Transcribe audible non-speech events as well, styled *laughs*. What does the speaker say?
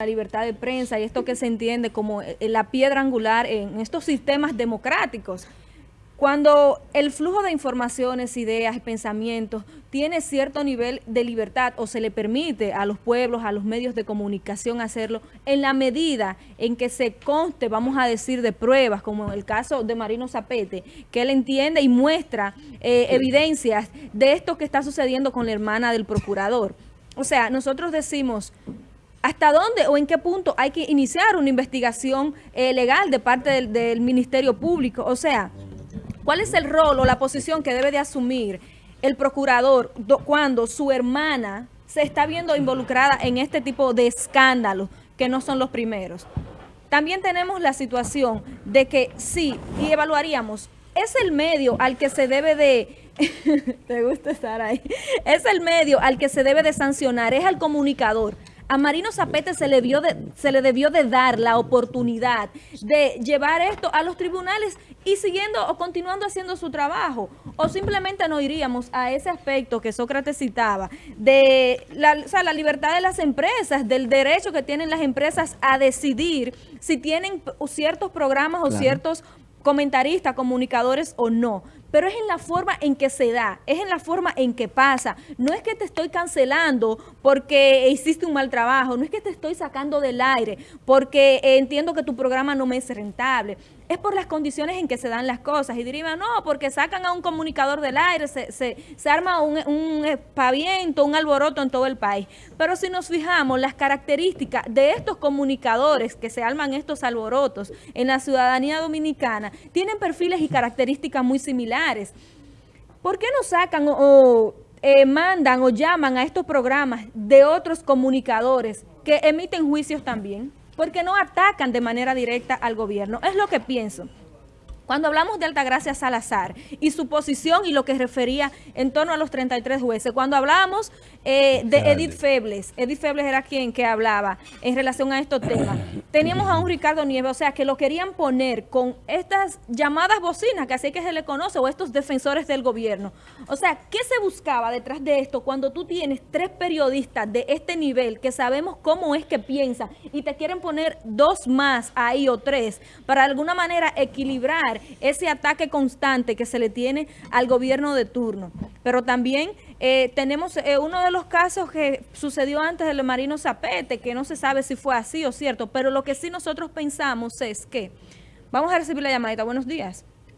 la libertad de prensa y esto que se entiende como eh, la piedra angular en estos sistemas democráticos. Cuando el flujo de informaciones, ideas y pensamientos tiene cierto nivel de libertad o se le permite a los pueblos, a los medios de comunicación hacerlo, en la medida en que se conste, vamos a decir, de pruebas, como en el caso de Marino Zapete, que él entiende y muestra eh, evidencias de esto que está sucediendo con la hermana del procurador. O sea, nosotros decimos, ¿Hasta dónde o en qué punto hay que iniciar una investigación eh, legal de parte del, Ministerio Público? O sea, ¿cuál es el rol o la posición que debe de asumir el procurador cuando su hermana se está viendo involucrada en este tipo de escándalos que no son los primeros? También tenemos la situación de que sí, y evaluaríamos, es el medio al que se debe de... *laughs* ¿Te gusta estar ahí? Es el medio al que se debe de sancionar, es al comunicador a Marino Zapete se le, de, se le debió de dar la oportunidad de llevar esto a los tribunales y siguiendo o continuando haciendo su trabajo. O simplemente no iríamos a ese aspecto que Sócrates citaba, de la, la libertad de las empresas, del derecho que tienen las empresas a decidir si tienen ciertos programas o ciertos comentaristas, comunicadores o no, pero es en la forma en que se da, es en la forma en que pasa. No es que te estoy cancelando porque hiciste un mal trabajo, no es que te estoy sacando del aire porque entiendo que tu programa no me es rentable es por las condiciones en que se dan las cosas. Y dirían, no, porque sacan a un comunicador del aire, se, se, se arma un, un espaviento, un alboroto en todo el país. Pero si nos fijamos, las características de estos comunicadores que se arman estos alborotos en la ciudadanía dominicana, tienen perfiles y características muy similares. ¿Por qué no sacan o, eh, mandan o llaman a estos programas de otros comunicadores que emiten juicios también? Porque no atacan de manera directa al gobierno. Es lo que pienso. Cuando hablamos de Altagracia Salazar y su posición y lo que refería en torno a los 33 jueces, cuando hablamos eh, de Edith Febles, Edith Febles era quien que hablaba en relación a estos temas, teníamos a un Ricardo Nieves, o sea, que lo querían poner con estas llamadas bocinas, que así que se le conoce, o estos defensores del gobierno. O sea, ¿qué se buscaba detrás de esto cuando tú tienes tres periodistas de este nivel que sabemos cómo es que piensan y te quieren poner dos más ahí o tres para de alguna manera equilibrar ese ataque constante que se le tiene al gobierno de turno. Pero también eh, tenemos eh, uno de los casos que sucedió antes del Marino Zapete, que no se sabe si fue así o cierto, pero lo que sí nosotros pensamos es que, vamos a recibir la llamadita, buenos días.